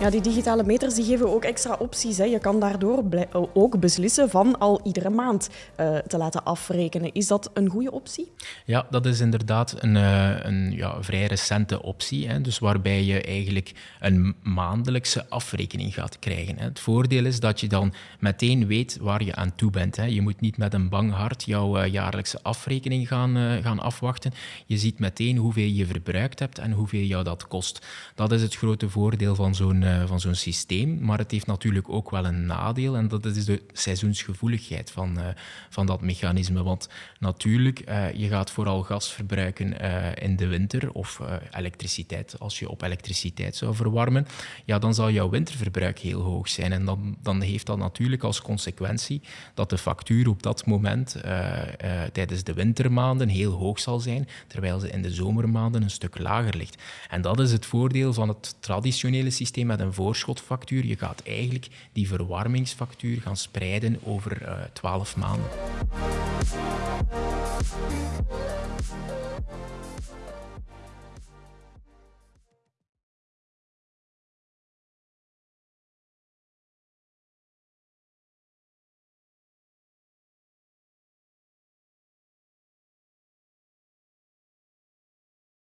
Ja, die digitale meters die geven ook extra opties. Hè. Je kan daardoor ook beslissen van al iedere maand uh, te laten afrekenen. Is dat een goede optie? Ja, dat is inderdaad een, uh, een ja, vrij recente optie. Hè. Dus waarbij je eigenlijk een maandelijkse afrekening gaat krijgen. Hè. Het voordeel is dat je dan meteen weet waar je aan toe bent. Hè. Je moet niet met een bang hart jouw uh, jaarlijkse afrekening gaan, gaan afwachten. Je ziet meteen hoeveel je verbruikt hebt en hoeveel jou dat kost. Dat is het grote voordeel van zo'n uh, van zo'n systeem. Maar het heeft natuurlijk ook wel een nadeel en dat is de seizoensgevoeligheid van, uh, van dat mechanisme. Want natuurlijk, uh, je gaat vooral gas verbruiken in de winter of elektriciteit. Als je op elektriciteit zou verwarmen, ja, dan zal jouw winterverbruik heel hoog zijn. En dan, dan heeft dat natuurlijk als consequentie dat de factuur op dat moment tijdens de wintermaanden heel hoog zal zijn, terwijl ze in de zomermaanden een stuk lager ligt. En dat is het voordeel van het traditionele systeem een voorschotfactuur. Je gaat eigenlijk die verwarmingsfactuur gaan spreiden over uh, 12 maanden.